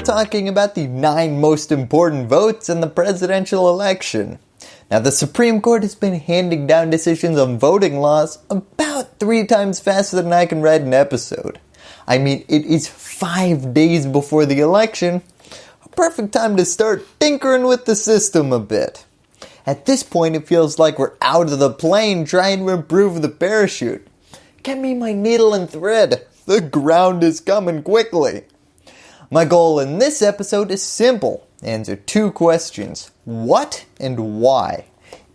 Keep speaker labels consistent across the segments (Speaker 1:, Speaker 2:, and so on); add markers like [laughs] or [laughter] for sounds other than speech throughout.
Speaker 1: we're talking about the 9 most important votes in the presidential election. Now the Supreme Court has been handing down decisions on voting laws about 3 times faster than I can write an episode. I mean it is 5 days before the election, a perfect time to start tinkering with the system a bit. At this point it feels like we're out of the plane trying to improve the parachute. Get me my needle and thread, the ground is coming quickly. My goal in this episode is simple. Answer two questions. What and why?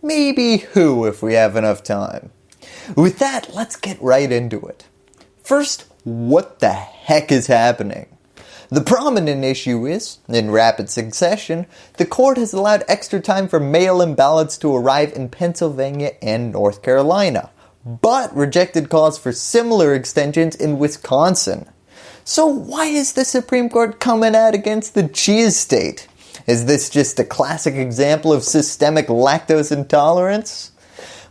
Speaker 1: Maybe who if we have enough time. With that, let's get right into it. First, what the heck is happening? The prominent issue is, in rapid succession, the court has allowed extra time for mail-in ballots to arrive in Pennsylvania and North Carolina, but rejected calls for similar extensions in Wisconsin. So why is the Supreme Court coming out against the cheese state? Is this just a classic example of systemic lactose intolerance?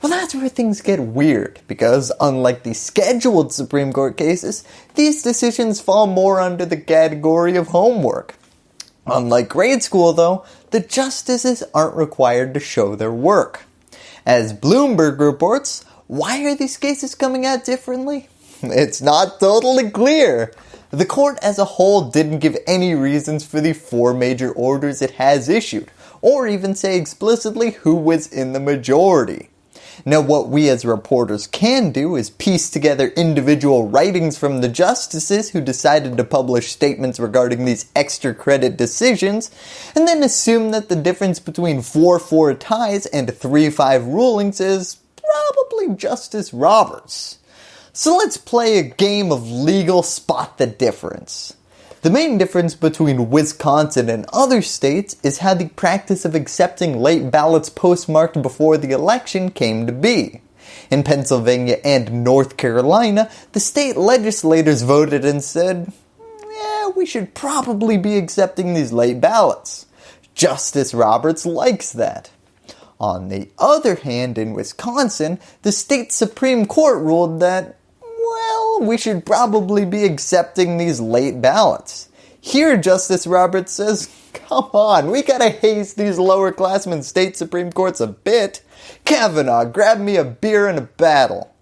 Speaker 1: Well that's where things get weird because unlike the scheduled Supreme Court cases, these decisions fall more under the category of homework. Unlike grade school though, the justices aren't required to show their work. As Bloomberg reports, why are these cases coming out differently? [laughs] It's not totally clear. The court as a whole didn't give any reasons for the four major orders it has issued, or even say explicitly who was in the majority. Now what we as reporters can do is piece together individual writings from the justices who decided to publish statements regarding these extra credit decisions, and then assume that the difference between 4-4 ties and 3-5 rulings is probably Justice Roberts. So let's play a game of legal spot the difference. The main difference between Wisconsin and other states is how the practice of accepting late ballots postmarked before the election came to be. In Pennsylvania and North Carolina, the state legislators voted and said, yeah, we should probably be accepting these late ballots. Justice Roberts likes that. On the other hand, in Wisconsin, the state Supreme Court ruled that we should probably be accepting these late ballots. Here Justice Roberts says, come on, we gotta haze these lower classmen state Supreme Courts a bit. Kavanaugh, grab me a beer and a battle.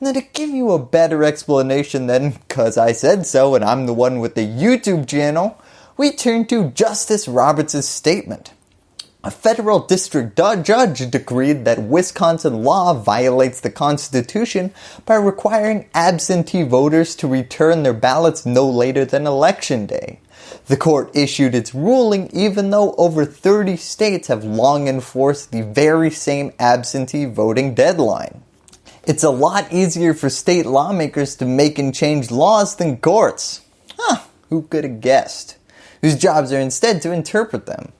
Speaker 1: Now to give you a better explanation than cause I said so and I'm the one with the YouTube channel, we turn to Justice Roberts' statement. A federal district judge decreed that Wisconsin law violates the Constitution by requiring absentee voters to return their ballots no later than election day. The court issued its ruling even though over 30 states have long enforced the very same absentee voting deadline. It's a lot easier for state lawmakers to make and change laws than courts. Huh, who could have guessed? Whose jobs are instead to interpret them.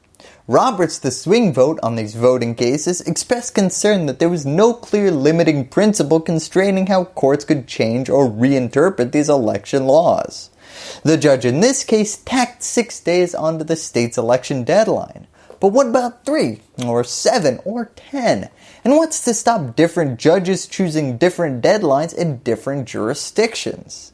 Speaker 1: Roberts, the swing vote on these voting cases, expressed concern that there was no clear limiting principle constraining how courts could change or reinterpret these election laws. The judge in this case tacked 6 days onto the state's election deadline. But what about 3, or 7, or 10? And what's to stop different judges choosing different deadlines in different jurisdictions?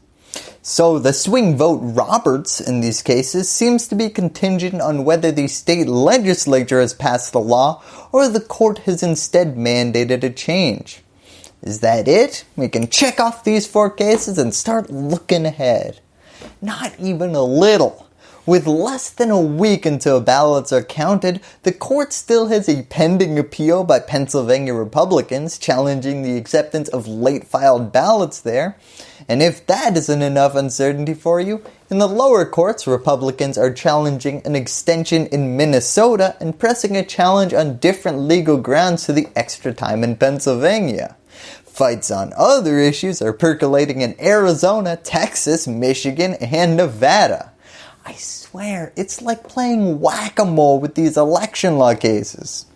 Speaker 1: So the swing vote Roberts in these cases seems to be contingent on whether the state legislature has passed the law or the court has instead mandated a change. Is that it? We can check off these four cases and start looking ahead. Not even a little. With less than a week until ballots are counted, the court still has a pending appeal by Pennsylvania Republicans challenging the acceptance of late filed ballots there. And if that isn't enough uncertainty for you, in the lower courts Republicans are challenging an extension in Minnesota and pressing a challenge on different legal grounds to the extra time in Pennsylvania. Fights on other issues are percolating in Arizona, Texas, Michigan, and Nevada. I swear, it's like playing whack-a-mole with these election law cases.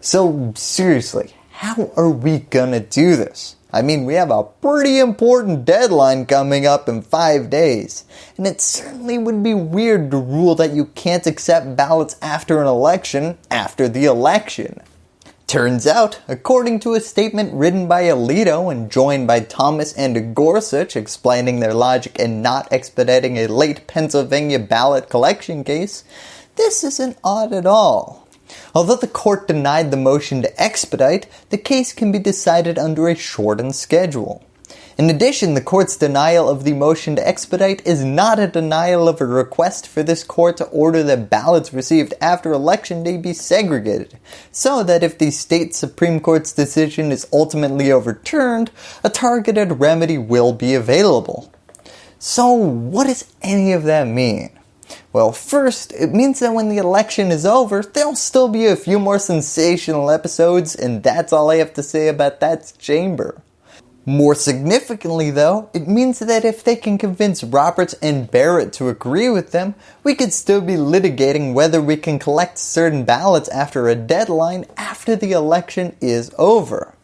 Speaker 1: So seriously, how are we gonna do this? I mean, we have a pretty important deadline coming up in 5 days, and it certainly would be weird to rule that you can't accept ballots after an election after the election. Turns out, according to a statement written by Alito and joined by Thomas and Gorsuch explaining their logic in not expediting a late Pennsylvania ballot collection case, this isn't odd at all. Although the court denied the motion to expedite, the case can be decided under a shortened schedule. In addition, the court's denial of the motion to expedite is not a denial of a request for this court to order that ballots received after election day be segregated, so that if the state Supreme Court's decision is ultimately overturned, a targeted remedy will be available. So what does any of that mean? Well, first, it means that when the election is over, there'll still be a few more sensational episodes and that's all I have to say about that chamber. More significantly though, it means that if they can convince Roberts and Barrett to agree with them, we could still be litigating whether we can collect certain ballots after a deadline after the election is over.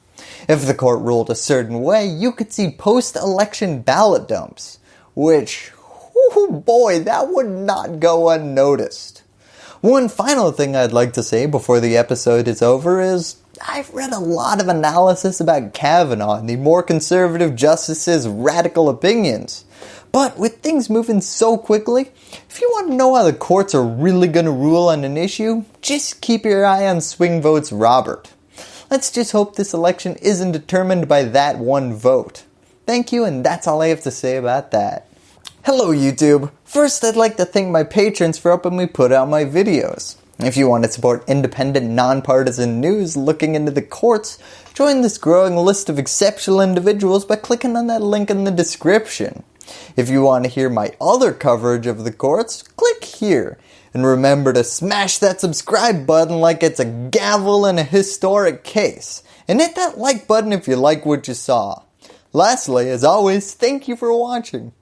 Speaker 1: If the court ruled a certain way, you could see post-election ballot dumps, which, oh boy, that would not go unnoticed. One final thing I'd like to say before the episode is over is I've read a lot of analysis about Kavanaugh and the more conservative justice's radical opinions. But with things moving so quickly, if you want to know how the courts are really going to rule on an issue, just keep your eye on swing votes Robert. Let's just hope this election isn't determined by that one vote. Thank you and that's all I have to say about that. Hello YouTube! First I'd like to thank my patrons for helping me put out my videos. If you want to support independent, nonpartisan news looking into the courts, join this growing list of exceptional individuals by clicking on that link in the description. If you want to hear my other coverage of the courts, click here. And remember to smash that subscribe button like it's a gavel in a historic case. And hit that like button if you like what you saw. Lastly, as always, thank you for watching.